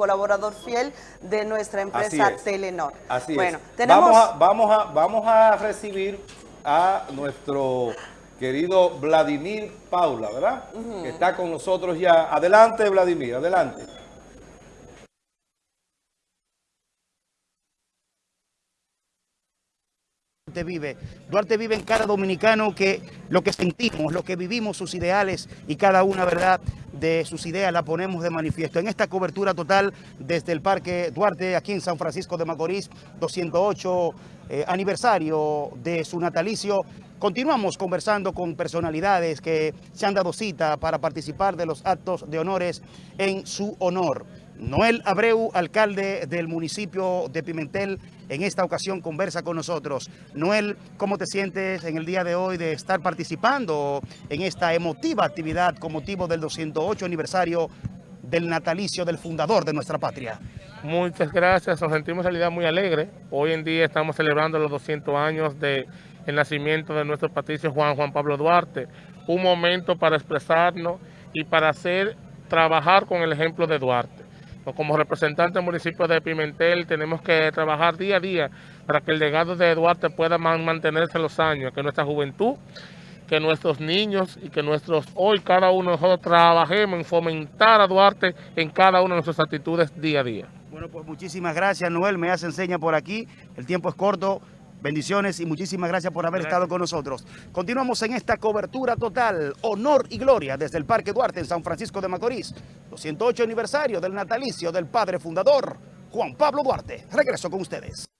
colaborador fiel de nuestra empresa Telenor. Así bueno, es. Tenemos... Vamos a, vamos, a, vamos a recibir a nuestro querido Vladimir Paula, ¿verdad? Que está con nosotros ya. Adelante, Vladimir, adelante. Duarte vive. Duarte vive en cada dominicano que lo que sentimos, lo que vivimos, sus ideales y cada una, ¿verdad?, de sus ideas la ponemos de manifiesto. En esta cobertura total desde el Parque Duarte, aquí en San Francisco de Macorís, 208 eh, aniversario de su natalicio, continuamos conversando con personalidades que se han dado cita para participar de los actos de honores en su honor. Noel Abreu, alcalde del municipio de Pimentel, en esta ocasión conversa con nosotros. Noel, ¿cómo te sientes en el día de hoy de estar participando en esta emotiva actividad con motivo del 208 aniversario del natalicio del fundador de nuestra patria? Muchas gracias, nos sentimos en realidad muy alegres. Hoy en día estamos celebrando los 200 años del nacimiento de nuestro patricio Juan Juan Pablo Duarte. Un momento para expresarnos y para hacer, trabajar con el ejemplo de Duarte como representante del municipio de Pimentel tenemos que trabajar día a día para que el legado de Duarte pueda mantenerse en los años, que nuestra juventud, que nuestros niños y que nuestros hoy cada uno de nosotros trabajemos en fomentar a Duarte en cada una de nuestras actitudes día a día. Bueno, pues muchísimas gracias, Noel. Me hace enseña por aquí. El tiempo es corto. Bendiciones y muchísimas gracias por haber estado con nosotros. Continuamos en esta cobertura total, honor y gloria desde el Parque Duarte en San Francisco de Macorís. 208 aniversario del natalicio del padre fundador, Juan Pablo Duarte. Regreso con ustedes.